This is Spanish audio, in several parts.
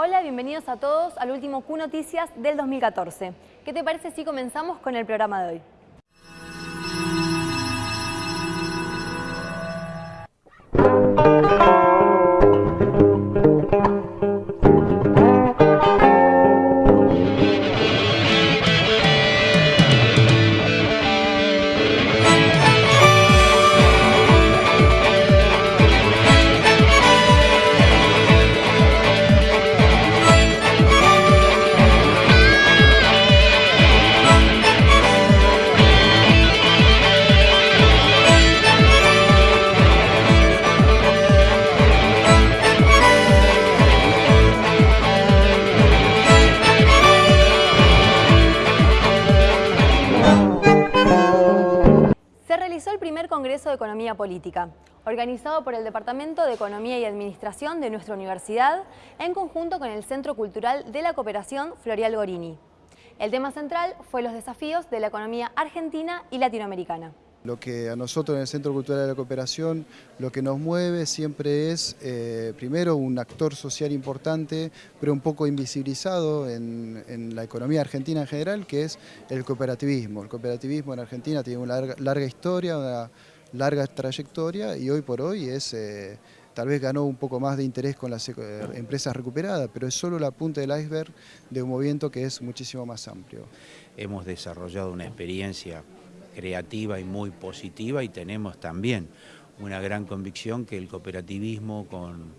Hola, bienvenidos a todos al último Q Noticias del 2014. ¿Qué te parece si comenzamos con el programa de hoy? Congreso de Economía Política, organizado por el Departamento de Economía y Administración de nuestra universidad, en conjunto con el Centro Cultural de la Cooperación Florial Gorini. El tema central fue los desafíos de la economía argentina y latinoamericana. Lo que a nosotros en el Centro Cultural de la Cooperación lo que nos mueve siempre es, eh, primero, un actor social importante, pero un poco invisibilizado en, la economía argentina en general, que es el cooperativismo. El cooperativismo en Argentina tiene una larga, historia, una larga trayectoria y hoy por hoy es... Eh, tal vez ganó un poco más de interés con las eh, empresas recuperadas, pero es solo la punta del iceberg de un movimiento que es muchísimo más amplio. Hemos desarrollado una experiencia creativa y muy positiva y tenemos también una gran convicción que el cooperativismo con,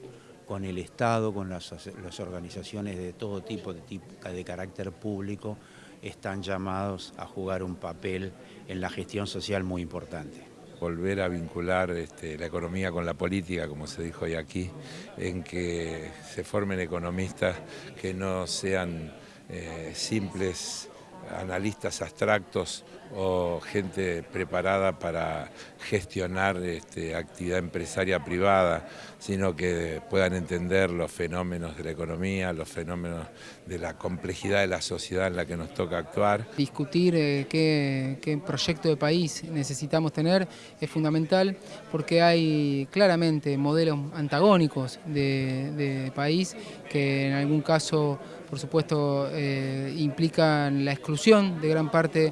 con el Estado, con las, organizaciones de todo tipo de, tipo, de carácter público, están llamados a jugar un papel en la gestión social muy importante. Volver a vincular este, la economía con la política, como se dijo hoy aquí, en que se formen economistas que no sean eh, simples analistas abstractos o gente preparada para gestionar este, actividad empresaria privada, sino que puedan entender los fenómenos de la economía, los fenómenos de la complejidad de la sociedad en la que nos toca actuar. Discutir eh, qué, proyecto de país necesitamos tener es fundamental porque hay claramente modelos antagónicos de país que en algún caso por supuesto eh, implican la exclusión de gran parte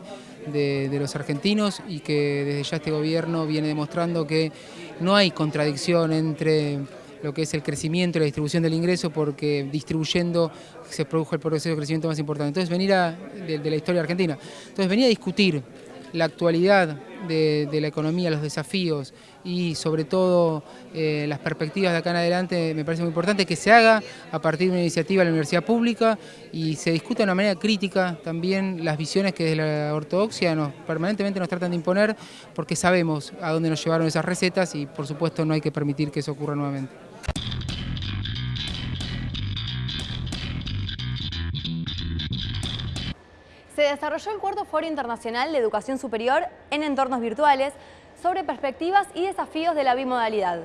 de, los argentinos y que desde ya este gobierno viene demostrando que no hay contradicción entre lo que es el crecimiento y la distribución del ingreso porque distribuyendo se produjo el proceso de crecimiento más importante. Entonces venir a, de, la historia argentina. Entonces venir a discutir la actualidad de, la economía, los desafíos y sobre todo eh, las perspectivas de acá en adelante me parece muy importante que se haga a partir de una iniciativa de la universidad pública y se discuta de una manera crítica también las visiones que desde la ortodoxia permanentemente nos tratan de imponer porque sabemos a dónde nos llevaron esas recetas y por supuesto no hay que permitir que eso ocurra nuevamente. Desarrolló el cuarto Foro Internacional de Educación Superior en Entornos Virtuales sobre perspectivas y desafíos de la bimodalidad.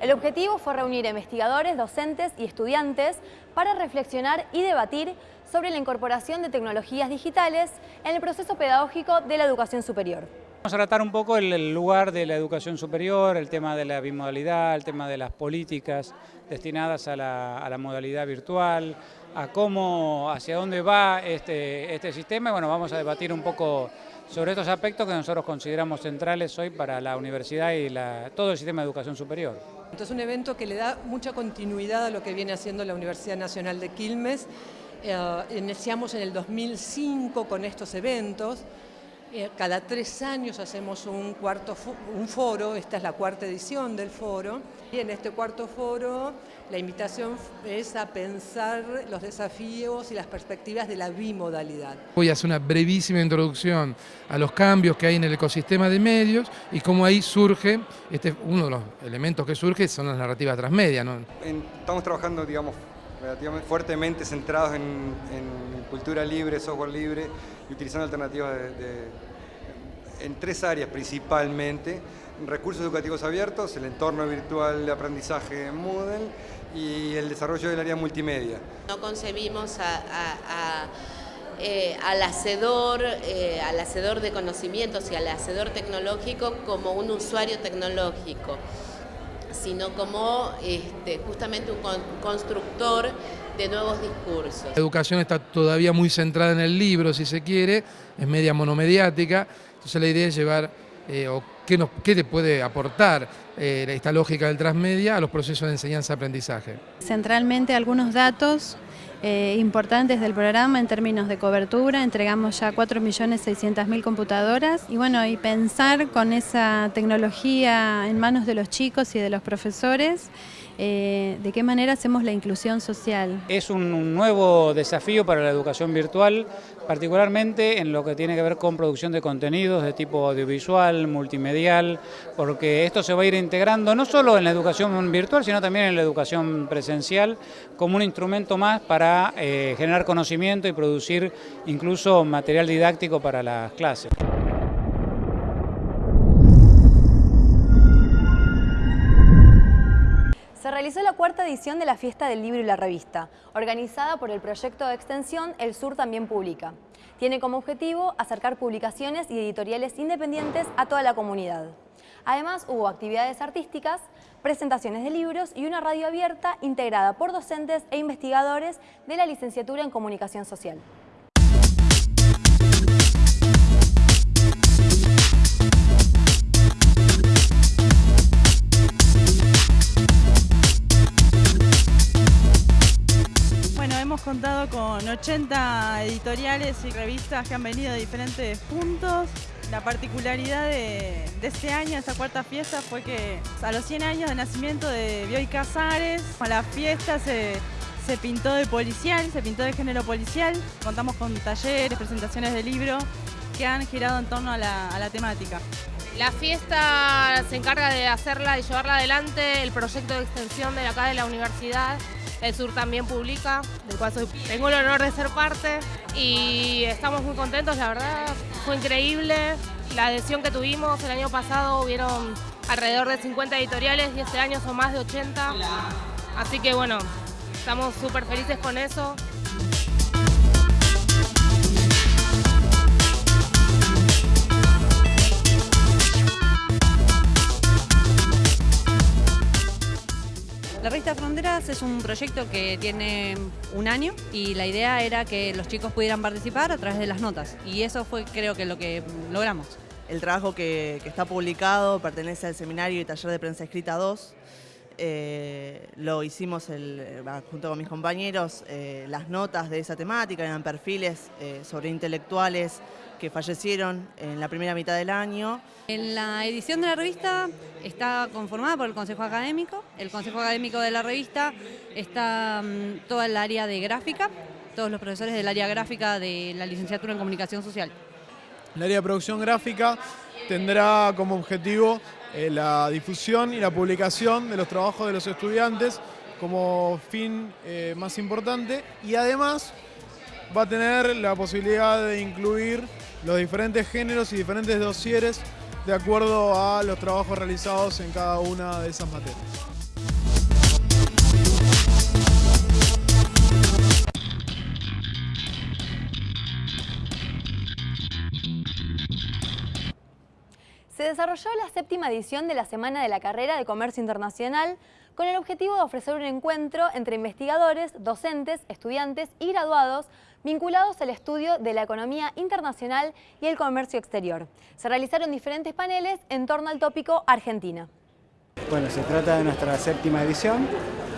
El objetivo fue reunir investigadores, docentes y estudiantes para reflexionar y debatir sobre la incorporación de tecnologías digitales en el proceso pedagógico de la educación superior. Vamos a tratar un poco el lugar de la educación superior, el tema de la bimodalidad, el tema de las políticas destinadas a la, a la modalidad virtual, a cómo, hacia dónde va este, este sistema bueno, vamos a debatir un poco sobre estos aspectos que nosotros consideramos centrales hoy para la universidad y todo el sistema de educación superior. es un evento que le da mucha continuidad a lo que viene haciendo la Universidad Nacional de Quilmes. Eh, iniciamos en el 2005 con estos eventos, cada tres años hacemos un, cuarto un foro, esta es la cuarta edición del foro, y en este cuarto foro la invitación es a pensar los desafíos y las perspectivas de la bimodalidad. Voy a hacer una brevísima introducción a los cambios que hay en el ecosistema de medios y cómo ahí surge, este, uno de los elementos que surge son las narrativas transmedia. ¿no? Estamos trabajando, digamos, fuertemente centrados en, cultura libre, software libre y utilizando alternativas en tres áreas principalmente, recursos educativos abiertos, el entorno virtual de aprendizaje Moodle y el desarrollo del área multimedia. No concebimos eh, al, hacedor, eh, al hacedor de conocimientos y al hacedor tecnológico como un usuario tecnológico sino como este, justamente un constructor de nuevos discursos. La educación está todavía muy centrada en el libro, si se quiere, es media monomediática, entonces la idea es llevar, eh, o qué, nos, qué te puede aportar eh, esta lógica del transmedia a los procesos de enseñanza-aprendizaje. Centralmente algunos datos eh, importantes del programa en términos de cobertura, entregamos ya 4.600.000 computadoras. Y bueno, y pensar con esa tecnología en manos de los chicos y de los profesores, eh, de qué manera hacemos la inclusión social. Es un nuevo desafío para la educación virtual, particularmente en lo que tiene que ver con producción de contenidos de tipo audiovisual, multimedial, porque esto se va a ir integrando no solo en la educación virtual, sino también en la educación presencial, como un instrumento más para eh, generar conocimiento y producir incluso material didáctico para las clases. Realizó la cuarta edición de la Fiesta del Libro y la Revista, organizada por el proyecto de extensión El Sur también publica. Tiene como objetivo acercar publicaciones y editoriales independientes a toda la comunidad. Además, hubo actividades artísticas, presentaciones de libros y una radio abierta integrada por docentes e investigadores de la licenciatura en Comunicación Social. Hemos contado con 80 editoriales y revistas que han venido de diferentes puntos. La particularidad de, este año, de esta cuarta fiesta, fue que a los 100 años de nacimiento de Bioy Casares, a la fiesta se, pintó de policial, se pintó de género policial. Contamos con talleres, presentaciones de libros que han girado en torno a la, a la temática. La fiesta se encarga de hacerla y llevarla adelante el proyecto de extensión de acá de la universidad el Sur también publica, del cual tengo el honor de ser parte y estamos muy contentos, la verdad, fue increíble la adhesión que tuvimos. El año pasado hubieron alrededor de 50 editoriales y este año son más de 80. Así que bueno, estamos súper felices con eso. La revista Fronteras es un proyecto que tiene un año y la idea era que los chicos pudieran participar a través de las notas y eso fue creo que lo que logramos. El trabajo que, está publicado pertenece al seminario y taller de prensa escrita 2. Eh, lo hicimos eh, junto con mis compañeros, eh, las notas de esa temática eran perfiles sobre intelectuales que fallecieron en la primera mitad del año. En la edición de la revista está conformada por el Consejo Académico. El Consejo Académico de la revista está mm, toda el área de gráfica, todos los profesores del área gráfica de la licenciatura en Comunicación Social. El área de producción gráfica tendrá como objetivo eh, la difusión y la publicación de los trabajos de los estudiantes como fin eh, más importante y además va a tener la posibilidad de incluir los diferentes géneros y diferentes dosieres de acuerdo a los trabajos realizados en cada una de esas materias. Se desarrolló la séptima edición de la Semana de la Carrera de Comercio Internacional con el objetivo de ofrecer un encuentro entre investigadores, docentes, estudiantes y graduados vinculados al estudio de la economía internacional y el comercio exterior. Se realizaron diferentes paneles en torno al tópico Argentina. Bueno, se trata de nuestra séptima edición,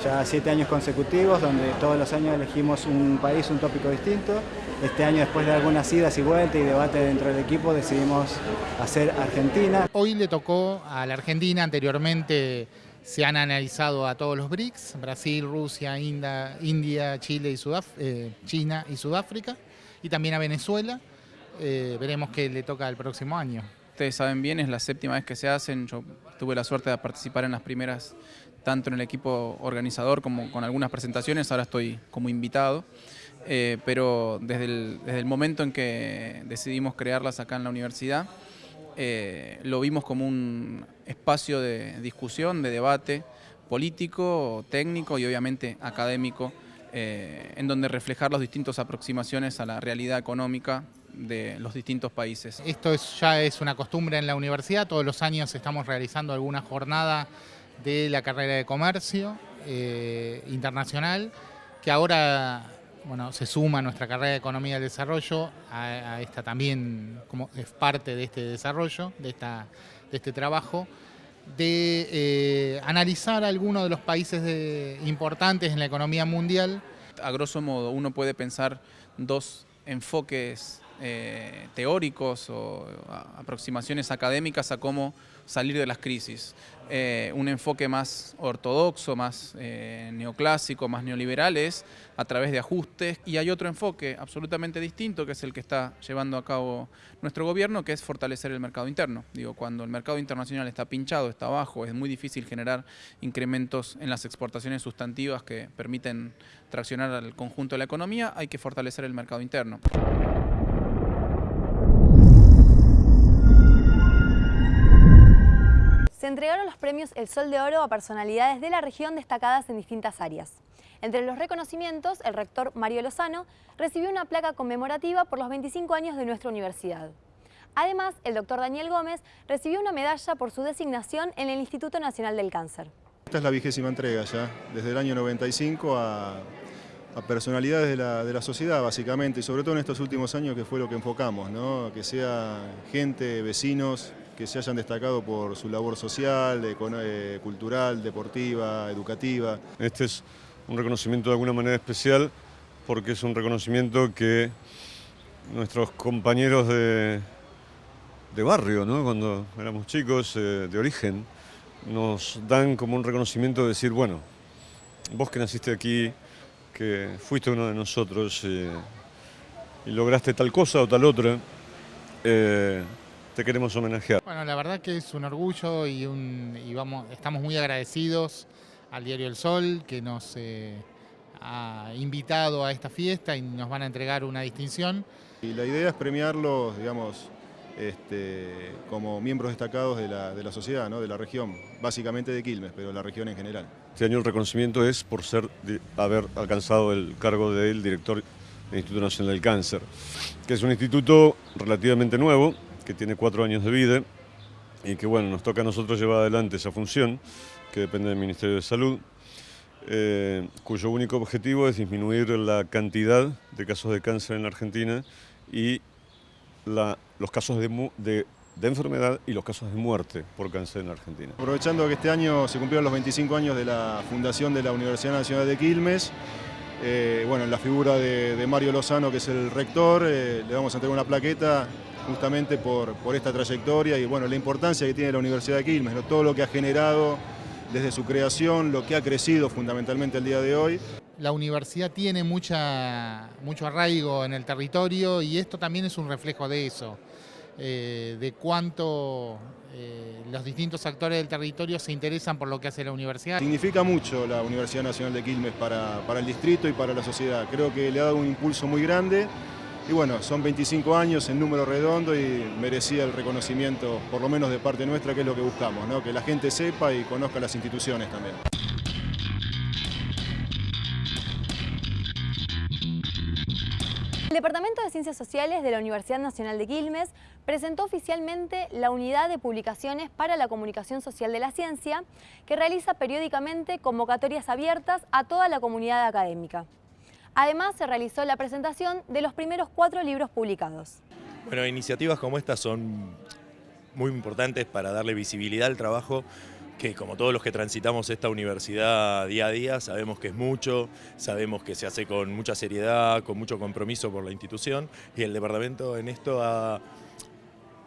ya siete años consecutivos, donde todos los años elegimos un país, un tópico distinto. Este año, después de algunas idas y vueltas y debate dentro del equipo, decidimos hacer Argentina. Hoy le tocó a la Argentina, anteriormente se han analizado a todos los BRICS, Brasil, Rusia, India, Chile y eh, China y Sudáfrica, y también a Venezuela. Eh, veremos qué le toca el próximo año. Ustedes saben bien, es la séptima vez que se hacen. Yo tuve la suerte de participar en las primeras, tanto en el equipo organizador como con algunas presentaciones. Ahora estoy como invitado. Eh, pero desde el momento en que decidimos crearlas acá en la universidad, eh, lo vimos como un espacio de discusión, de debate político, técnico y obviamente académico, eh, en donde reflejar las distintas aproximaciones a la realidad económica de los distintos países. Esto ya es una costumbre en la universidad, todos los años estamos realizando alguna jornada de la carrera de comercio eh, internacional que ahora bueno, se suma nuestra carrera de Economía del Desarrollo, a, esta también como es parte de este desarrollo, de, esta, de este trabajo, de eh, analizar algunos de los países importantes en la economía mundial. A grosso modo, uno puede pensar dos enfoques eh, teóricos o aproximaciones académicas a cómo salir de las crisis. Eh, un enfoque más ortodoxo, más eh, neoclásico, más neoliberal es a través de ajustes y hay otro enfoque absolutamente distinto que es el que está llevando a cabo nuestro gobierno que es fortalecer el mercado interno. Digo, cuando el mercado internacional está pinchado, está bajo, es muy difícil generar incrementos en las exportaciones sustantivas que permiten traccionar al conjunto de la economía, hay que fortalecer el mercado interno. Premios El Sol de Oro a personalidades de la región destacadas en distintas áreas. Entre los reconocimientos, el rector Mario Lozano recibió una placa conmemorativa por los 25 años de nuestra universidad. Además, el doctor Daniel Gómez recibió una medalla por su designación en el Instituto Nacional del Cáncer. Esta es la vigésima entrega ya, desde el año 95 a, personalidades de la, de la, sociedad básicamente, y sobre todo en estos últimos años que fue lo que enfocamos, ¿no? que sea gente, vecinos, que se hayan destacado por su labor social, eh, cultural, deportiva, educativa. Este es un reconocimiento de alguna manera especial porque es un reconocimiento que nuestros compañeros de, barrio, cuando éramos chicos, eh, de origen, nos dan como un reconocimiento de decir, bueno, vos que naciste aquí, que fuiste uno de nosotros eh, y lograste tal cosa o tal otra, te queremos homenajear. Bueno, la verdad que es un orgullo y, un, vamos, estamos muy agradecidos al Diario El Sol que nos eh, ha invitado a esta fiesta y nos van a entregar una distinción. Y la idea es premiarlos, digamos, este, como miembros destacados de la, sociedad, ¿no? de la región, básicamente de Quilmes, pero de la región en general. Este año el reconocimiento es por ser, haber alcanzado el cargo del director del Instituto Nacional del Cáncer, que es un instituto relativamente nuevo, que tiene cuatro años de vida y que bueno, nos toca a nosotros llevar adelante esa función que depende del Ministerio de Salud, eh, cuyo único objetivo es disminuir la cantidad de casos de cáncer en la Argentina y los casos de, de, enfermedad y los casos de muerte por cáncer en la Argentina. Aprovechando que este año se cumplieron los 25 años de la fundación de la Universidad Nacional de Quilmes, eh, bueno, en la figura de, Mario Lozano, que es el rector, eh, le vamos a entregar una plaqueta justamente por, por, esta trayectoria y bueno, la importancia que tiene la Universidad de Quilmes, todo lo que ha generado desde su creación, lo que ha crecido fundamentalmente el día de hoy. La universidad tiene mucha, mucho arraigo en el territorio y esto también es un reflejo de eso, eh, de cuánto eh, los distintos actores del territorio se interesan por lo que hace la universidad. Significa mucho la Universidad Nacional de Quilmes para, para el distrito y para la sociedad. Creo que le ha dado un impulso muy grande y bueno, son 25 años en número redondo y merecía el reconocimiento, por lo menos de parte nuestra, que es lo que buscamos, ¿no? que la gente sepa y conozca las instituciones también. El Departamento de Ciencias Sociales de la Universidad Nacional de Quilmes presentó oficialmente la Unidad de Publicaciones para la Comunicación Social de la Ciencia, que realiza periódicamente convocatorias abiertas a toda la comunidad académica. Además, se realizó la presentación de los primeros cuatro libros publicados. Bueno, iniciativas como estas son muy importantes para darle visibilidad al trabajo que como todos los que transitamos esta universidad día a día, sabemos que es mucho, sabemos que se hace con mucha seriedad, con mucho compromiso por la institución y el departamento en esto ha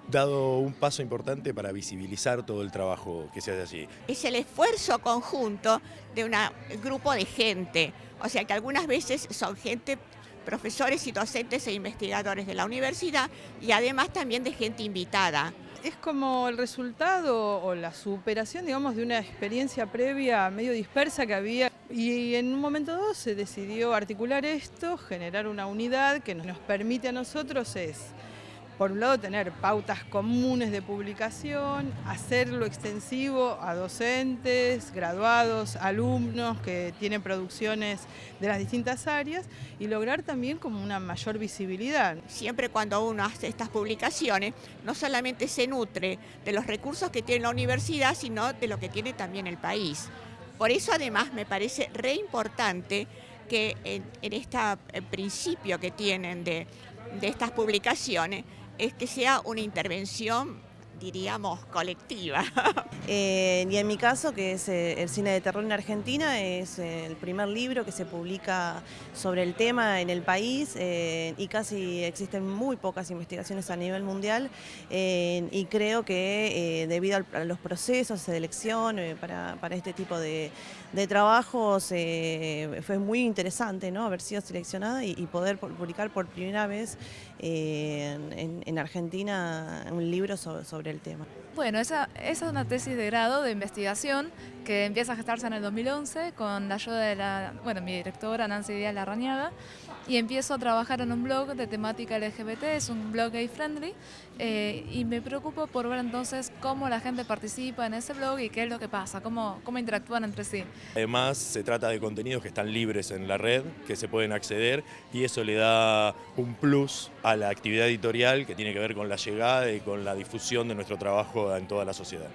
dado un paso importante para visibilizar todo el trabajo que se hace allí. Es el esfuerzo conjunto de un grupo de gente, o sea que algunas veces son gente, profesores y docentes e investigadores de la universidad y además también de gente invitada. Es como el resultado o la superación, digamos, de una experiencia previa medio dispersa que había y en un momento dado se decidió articular esto, generar una unidad que nos permite a nosotros es por un lado, tener pautas comunes de publicación, hacerlo extensivo a docentes, graduados, alumnos que tienen producciones de las distintas áreas y lograr también como una mayor visibilidad. Siempre cuando uno hace estas publicaciones, no solamente se nutre de los recursos que tiene la universidad, sino de lo que tiene también el país. Por eso además me parece re importante que en, este principio que tienen de, de estas publicaciones es que sea una intervención diríamos, colectiva. Eh, y en mi caso, que es eh, el cine de terror en Argentina, es eh, el primer libro que se publica sobre el tema en el país y casi existen muy pocas investigaciones a nivel mundial y creo que debido a los procesos de elección para, este tipo de, trabajos fue muy interesante ¿no? haber sido seleccionada y, poder publicar por primera vez en, Argentina un libro sobre el tema. Bueno, esa, esa, es una tesis de grado de investigación que empieza a gestarse en el 2011 con la ayuda de la, bueno, mi directora Nancy Díaz Larrañaga y empiezo a trabajar en un blog de temática LGBT, es un blog gay friendly eh, y me preocupo por ver entonces cómo la gente participa en ese blog y qué es lo que pasa, cómo, cómo interactúan entre sí. Además se trata de contenidos que están libres en la red, que se pueden acceder y eso le da un plus a la actividad editorial que tiene que ver con la llegada y con la difusión de nuestro trabajo en toda la sociedad.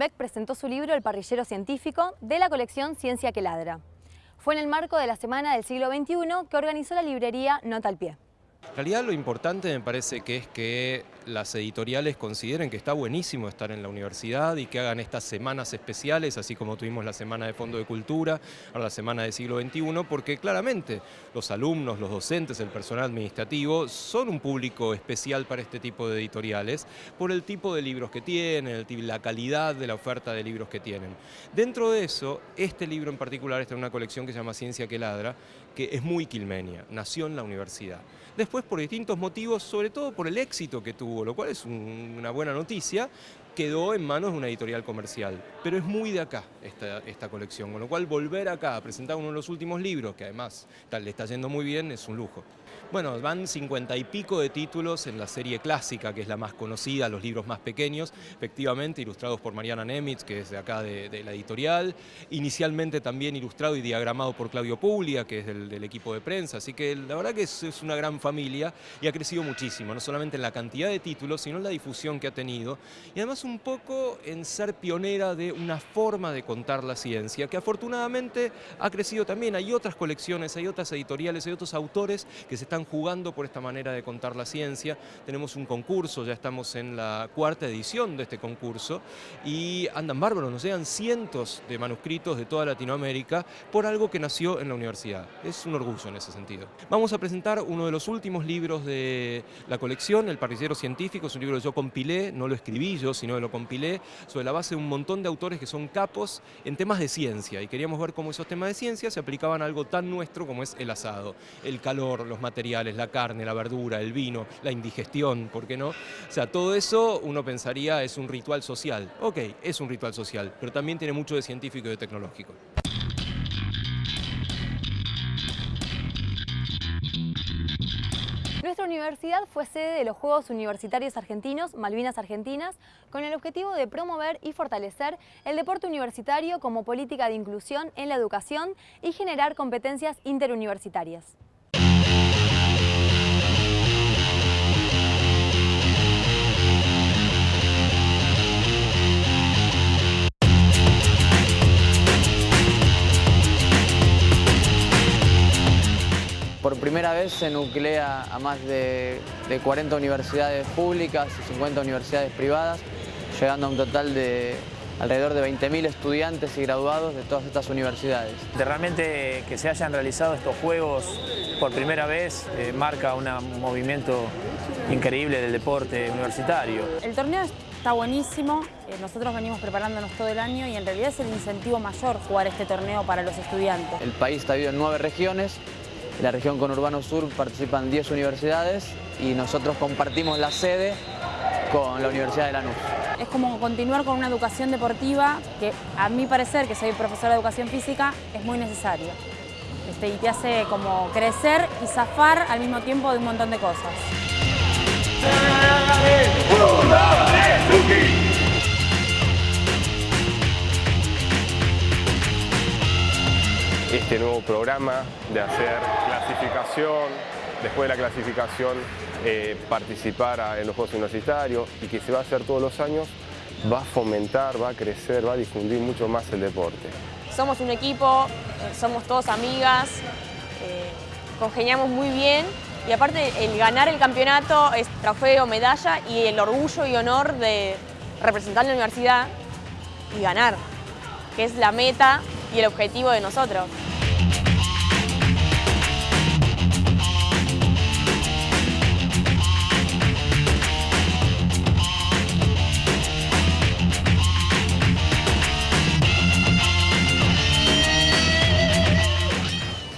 Golombek presentó su libro El parrillero científico de la colección Ciencia que ladra. Fue en el marco de la Semana del Siglo XXI que organizó la librería Nota al Pie. En realidad lo importante me parece que es que las editoriales consideren que está buenísimo estar en la universidad y que hagan estas semanas especiales, así como tuvimos la Semana de Fondo de Cultura, ahora la Semana del Siglo XXI, porque claramente los alumnos, los docentes, el personal administrativo son un público especial para este tipo de editoriales por el tipo de libros que tienen, la calidad de la oferta de libros que tienen. Dentro de eso, este libro en particular está en una colección que se llama Ciencia que Ladra, que es muy quilmenia, nació en la universidad. Por distintos motivos, sobre todo por el éxito que tuvo, lo cual es una buena noticia, quedó en manos de una editorial comercial. Pero es muy de acá esta, esta colección, con lo cual volver acá a presentar uno de los últimos libros, que además le está yendo muy bien, es un lujo. Bueno, van cincuenta y pico de títulos en la serie clásica, que es la más conocida, los libros más pequeños, efectivamente ilustrados por Mariana Nemitz, que es de acá de, la editorial, inicialmente también ilustrado y diagramado por Claudio Puglia, que es del, equipo de prensa, así que la verdad que es, es, una gran familia y ha crecido muchísimo, no solamente en la cantidad de títulos, sino en la difusión que ha tenido, y además un poco en ser pionera de una forma de contar la ciencia, que afortunadamente ha crecido también, hay otras colecciones, hay otras editoriales, hay otros autores que se están jugando por esta manera de contar la ciencia. Tenemos un concurso, ya estamos en la cuarta edición de este concurso y andan bárbaros, nos llegan cientos de manuscritos de toda Latinoamérica por algo que nació en la universidad. Es un orgullo en ese sentido. Vamos a presentar uno de los últimos libros de la colección, El parrillero científico, es un libro que yo compilé, no lo escribí yo, sino lo compilé sobre la base de un montón de autores que son capos en temas de ciencia y queríamos ver cómo esos temas de ciencia se aplicaban a algo tan nuestro como es el asado, el calor, los materiales la carne, la verdura, el vino, la indigestión, ¿por qué no? O sea, todo eso uno pensaría es un ritual social. Ok, es un ritual social, pero también tiene mucho de científico y de tecnológico. Nuestra universidad fue sede de los Juegos Universitarios Argentinos Malvinas Argentinas con el objetivo de promover y fortalecer el deporte universitario como política de inclusión en la educación y generar competencias interuniversitarias. Por primera vez se nuclea a más de, 40 universidades públicas y 50 universidades privadas, llegando a un total de alrededor de 20.000 estudiantes y graduados de todas estas universidades. De realmente que se hayan realizado estos Juegos por primera vez eh, marca un movimiento increíble del deporte universitario. El torneo está buenísimo, eh, nosotros venimos preparándonos todo el año y en realidad es el incentivo mayor jugar este torneo para los estudiantes. El país está dividido en nueve regiones, en la región conurbano sur participan 10 universidades y nosotros compartimos la sede con la Universidad de Lanús. Es como continuar con una educación deportiva que a mi parecer, que soy profesora de educación física, es muy necesario. Este, y te hace como crecer y zafar al mismo tiempo de un montón de cosas. Este nuevo programa de hacer clasificación, después de la clasificación eh, participar en los Juegos Universitarios y que se va a hacer todos los años, va a fomentar, va a crecer, va a difundir mucho más el deporte. Somos un equipo, eh, somos todos amigas, eh, congeniamos muy bien y aparte el ganar el campeonato es trofeo, medalla y el orgullo y honor de representar la universidad y ganar, que es la meta y el objetivo de nosotros.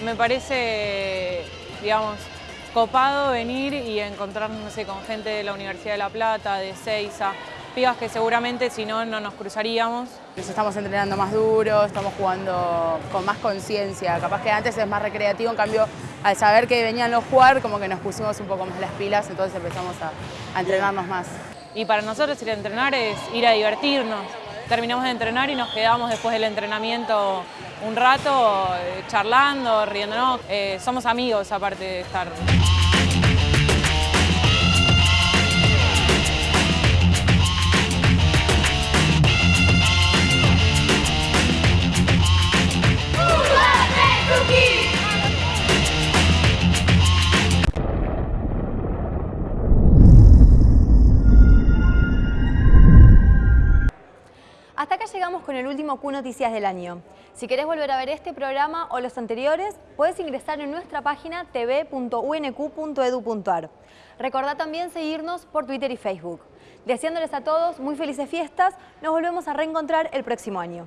Me parece, digamos, copado venir y encontrarnos con gente de la Universidad de La Plata, de Ceiza, pibas que seguramente si no, no nos cruzaríamos. Nos estamos entrenando más duro, estamos jugando con más conciencia. Capaz que antes es más recreativo, en cambio, al saber que venían los jugar, como que nos pusimos un poco más las pilas, entonces empezamos a, a entrenarnos más. Y para nosotros ir a entrenar es ir a divertirnos. Terminamos de entrenar y nos quedamos después del entrenamiento un rato eh, charlando, riéndonos. Eh, somos amigos aparte de estar. Último Q Noticias del año. Si querés volver a ver este programa o los anteriores, puedes ingresar en nuestra página tv.unq.edu.ar. Recordá también seguirnos por Twitter y Facebook. Deseándoles a todos muy felices fiestas, nos volvemos a reencontrar el próximo año.